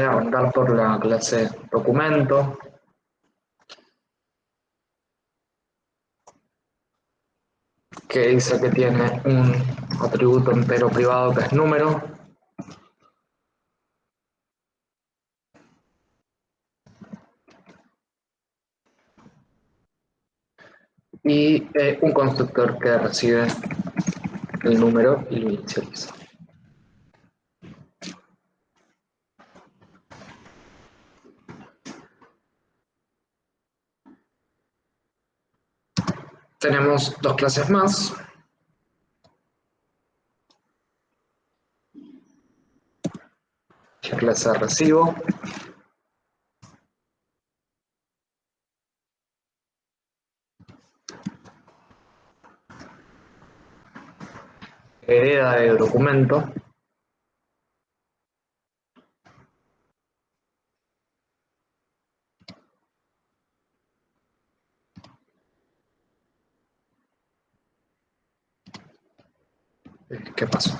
Voy a arrancar por la clase documento. que dice que tiene un atributo entero privado que es número. Y eh, un constructor que recibe el número y lo inicializa. Tenemos dos clases más. La clase de recibo. Hereda de documento. ¿Qué pasó?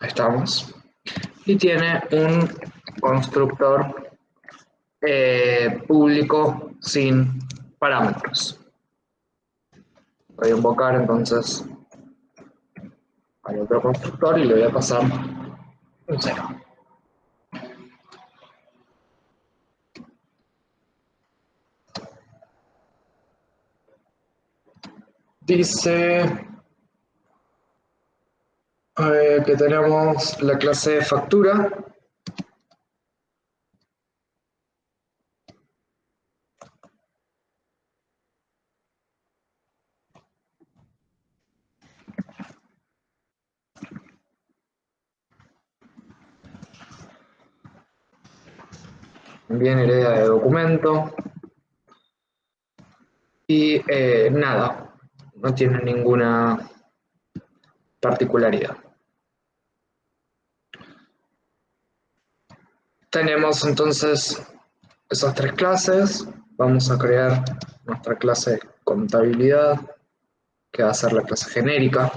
Ahí estamos. Y tiene un constructor eh, público sin parámetros. Voy a invocar entonces al otro constructor y le voy a pasar un cero. Dice que tenemos la clase de factura. Bien, hereda de documento. Y eh, nada, no tiene ninguna particularidad. Tenemos entonces esas tres clases. Vamos a crear nuestra clase contabilidad, que va a ser la clase genérica.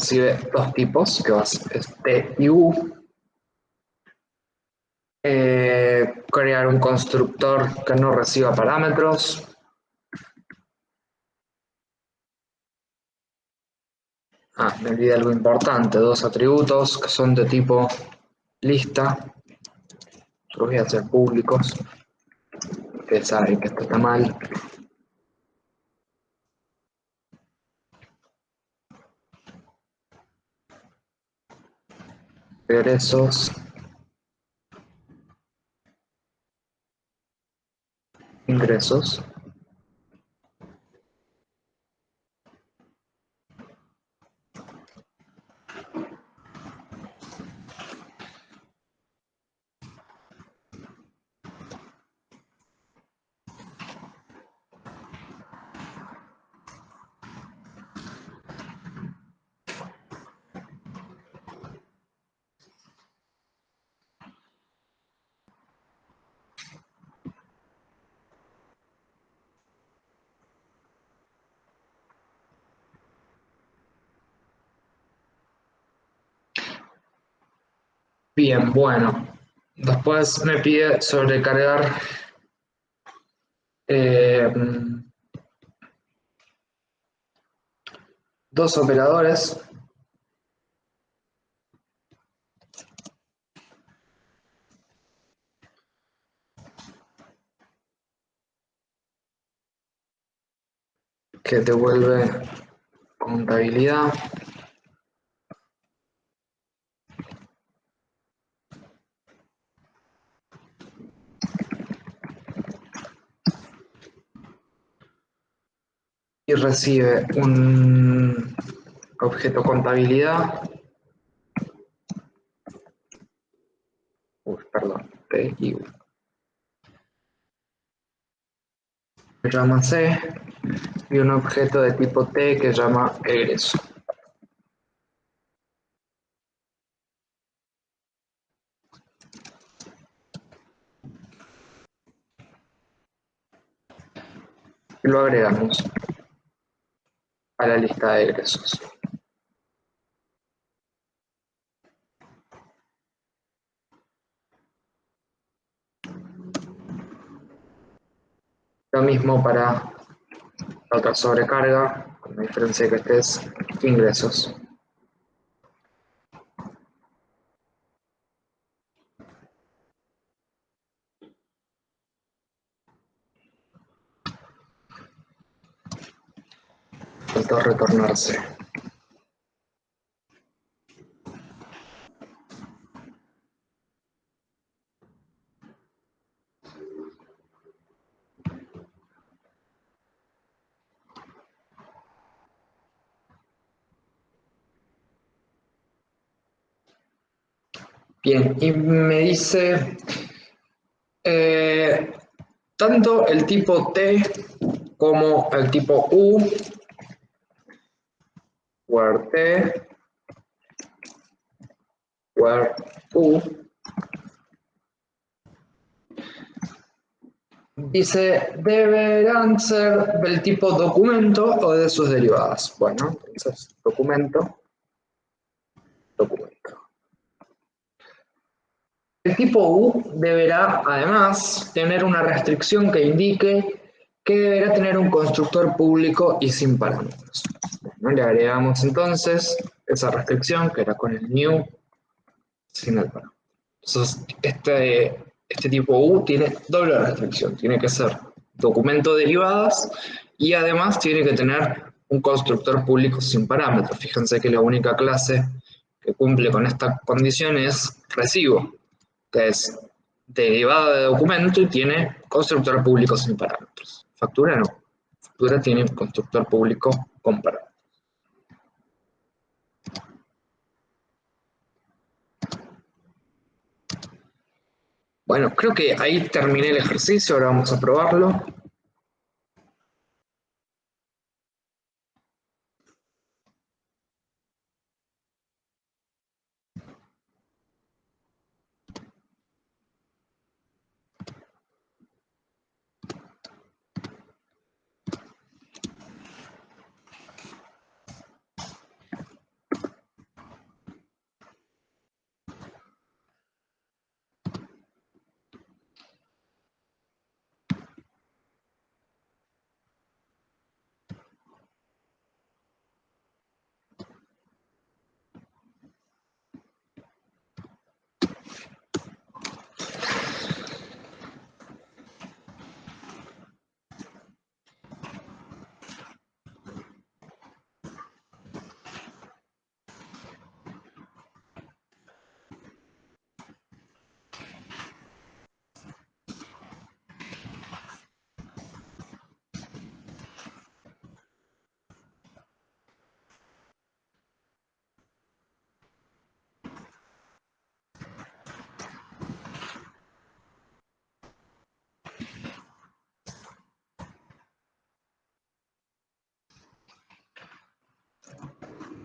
Recibe dos tipos, que a ser T y U. Eh, crear un constructor que no reciba parámetros. Ah, me olvidé algo importante, dos atributos que son de tipo lista. Los voy a hacer públicos. Ustedes saben que esto está mal. Ingresos. Ingresos. Bien, bueno. Después me pide sobrecargar eh, dos operadores. que devuelve contabilidad. Recibe un objeto contabilidad. Uy, perdón, T y que llama C y un objeto de tipo T que llama egreso. Lo agregamos a la lista de egresos. Lo mismo para la otra sobrecarga, con la diferencia de que este es ingresos. Retornarse. Bien, y me dice, eh, tanto el tipo T como el tipo U, where U, dice, deberán ser del tipo documento o de sus derivadas. Bueno, entonces, documento, documento. El tipo U deberá, además, tener una restricción que indique que deberá tener un constructor público y sin parámetros. le agregamos entonces esa restricción que era con el new sin el parámetro. Entonces, este, este tipo U tiene doble restricción. Tiene que ser documento derivadas y además tiene que tener un constructor público sin parámetros. Fíjense que la única clase que cumple con esta condición es recibo que es derivada de documento y tiene constructor público sin parámetros. Factura no. Factura tiene constructor público parámetros. Bueno, creo que ahí terminé el ejercicio, ahora vamos a probarlo.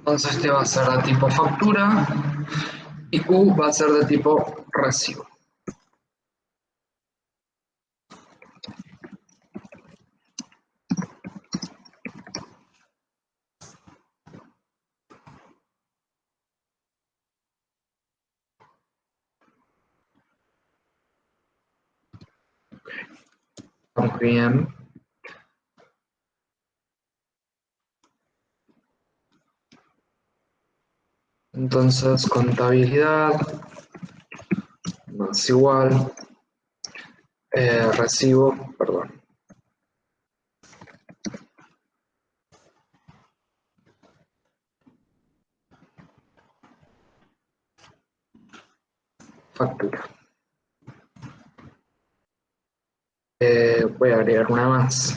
Entonces este va a ser de tipo factura y Q va a ser de tipo recibo. Bien. Entonces, contabilidad más igual eh, recibo, perdón. Factura. Eh, voy a agregar una más.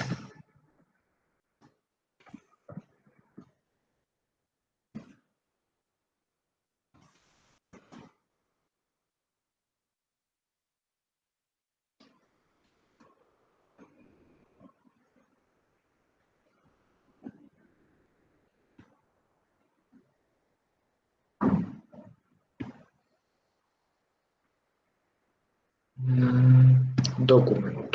documento.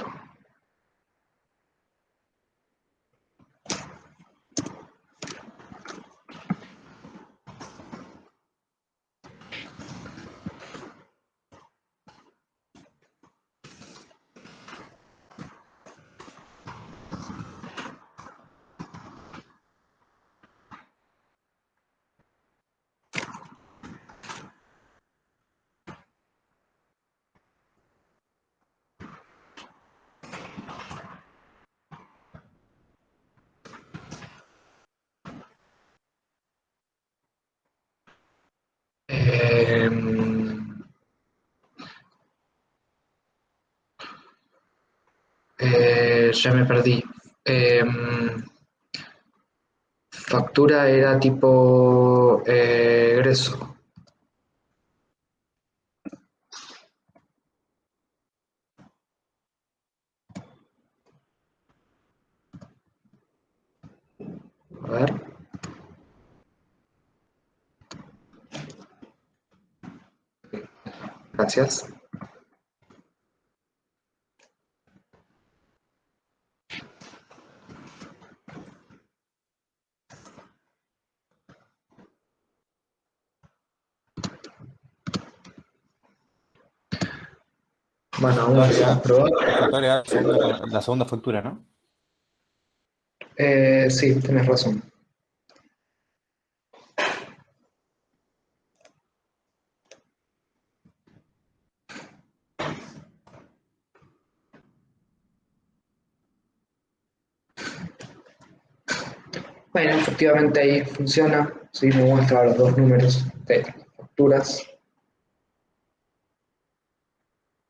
Ya me perdí. Em, factura era tipo eh, egreso. Gracias. Bueno, aún la, segunda, la segunda factura, ¿no? Eh, sí, tienes razón. Bueno, efectivamente ahí funciona, sí, me muestra los dos números de facturas.